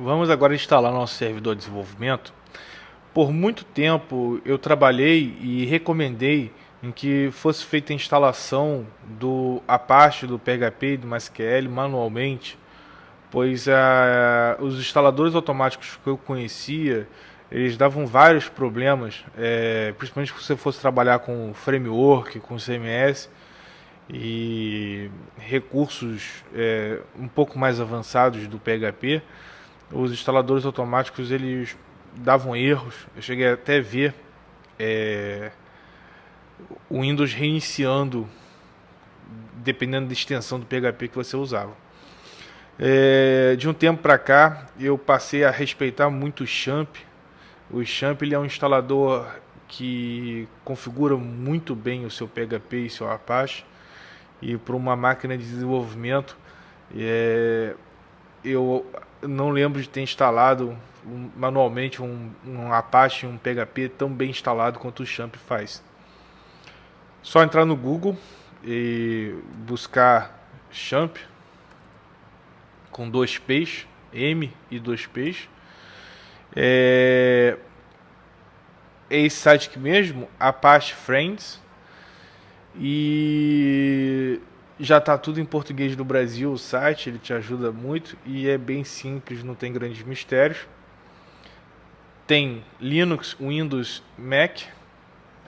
Vamos agora instalar nosso servidor de desenvolvimento. Por muito tempo eu trabalhei e recomendei em que fosse feita a instalação do Apache, do PHP e do MySQL manualmente, pois uh, os instaladores automáticos que eu conhecia, eles davam vários problemas, é, principalmente se você fosse trabalhar com framework, com CMS e recursos é, um pouco mais avançados do PHP, os instaladores automáticos eles davam erros. Eu cheguei até a ver é, o Windows reiniciando dependendo da extensão do PHP que você usava. É, de um tempo para cá, eu passei a respeitar muito o Champ. O Champ ele é um instalador que configura muito bem o seu PHP e seu Apache. E para uma máquina de desenvolvimento, é, eu não lembro de ter instalado manualmente um, um Apache, um PHP tão bem instalado quanto o Champ faz. Só entrar no Google e buscar Champ com dois P's, M e dois P's. É, é esse site aqui mesmo, Apache Friends. E já está tudo em português do Brasil, o site, ele te ajuda muito e é bem simples, não tem grandes mistérios. Tem Linux, Windows, Mac.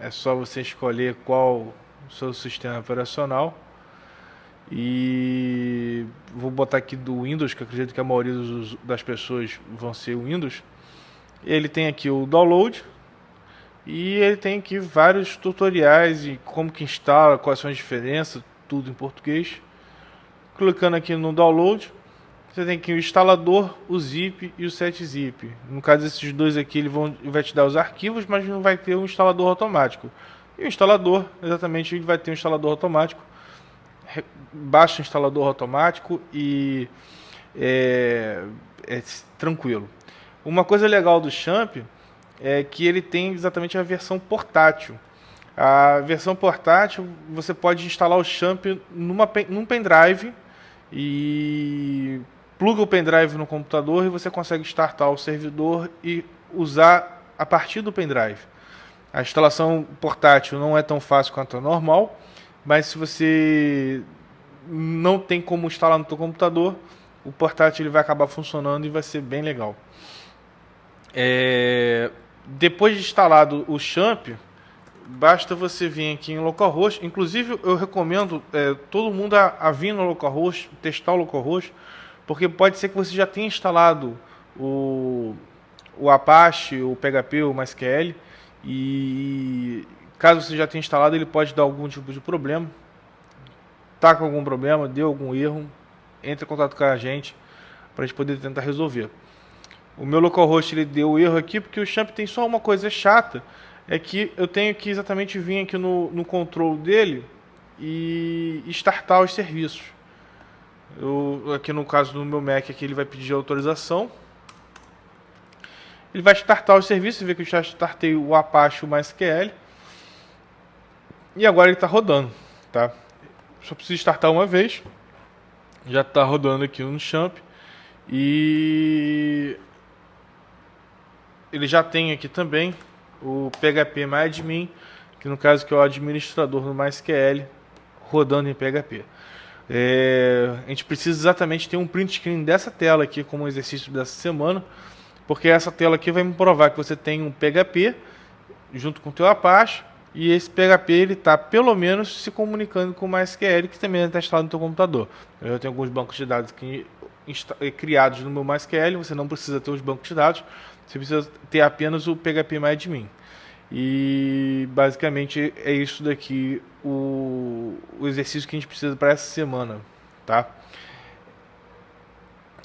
É só você escolher qual o seu sistema operacional. E vou botar aqui do Windows, que acredito que a maioria dos, das pessoas vão ser Windows. Ele tem aqui o download e ele tem aqui vários tutoriais de como que instala, quais são as diferenças, tudo em português. Clicando aqui no download, você tem aqui o instalador, o zip e o setzip. No caso desses dois aqui, ele, vão, vai te dar os arquivos, mas não vai ter um instalador automático. E o instalador, exatamente, ele vai ter um instalador automático. Baixa o instalador automático e é, é tranquilo. Uma coisa legal do Champ é que ele tem exatamente a versão portátil. A versão portátil, você pode instalar o Champ numa, num pendrive e pluga o pendrive no computador e você consegue startar o servidor e usar a partir do pendrive. A instalação portátil não é tão fácil quanto a normal, mas se você não tem como instalar no seu computador, o portátil ele vai acabar funcionando e vai ser bem legal. É... Depois de instalado o Champ, basta você vir aqui em localhost. Inclusive, eu recomendo é, todo mundo a, a, vir no localhost, testar o localhost, porque pode ser que você já tenha instalado o, o Apache, o PHP, o MySQL, e caso você já tenha instalado, ele pode dar algum tipo de problema. Tá com algum problema, deu algum erro, entre em contato com a gente para a gente poder tentar resolver. O meu localhost ele deu erro aqui porque o champ tem só uma coisa chata, é que eu tenho que exatamente vir aqui no, no control dele e startar os serviços. Eu, aqui no caso do meu Mac, aqui ele vai pedir autorização. Ele vai startar os serviços, vê que eu já startei o Apache, o MySQL. E agora ele está rodando, tá? Só preciso startar uma vez. Já está rodando aqui no Champ. E ele já tem aqui também o PHP MyAdmin, que no caso que é o administrador do MySQL, rodando em PHP. É, a gente precisa exatamente ter um print screen dessa tela aqui como exercício dessa semana, porque essa tela aqui vai me provar que você tem um PHP junto com o teu Apache e esse PHP ele está pelo menos se comunicando com o MySQL que também está instalado no teu computador. Eu tenho alguns bancos de dados que, criados no meu MySQL, você não precisa ter os bancos de dados, você precisa ter apenas o PHP MyAdmin. E basicamente é isso daqui o, o exercício que a gente precisa para essa semana, tá?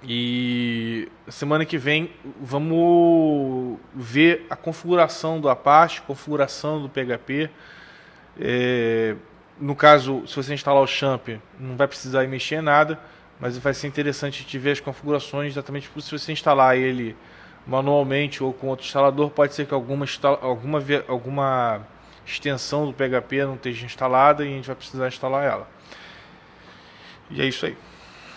E semana que vem vamos ver a configuração do Apache, configuração do PHP. É, no caso, se você instalar o Champ, não vai precisar mexer em nada, mas vai ser interessante te ver as configurações exatamente se você instalar ele manualmente ou com outro instalador, pode ser que alguma, alguma, alguma extensão do PHP não esteja instalada e a gente vai precisar instalar ela. E é isso aí.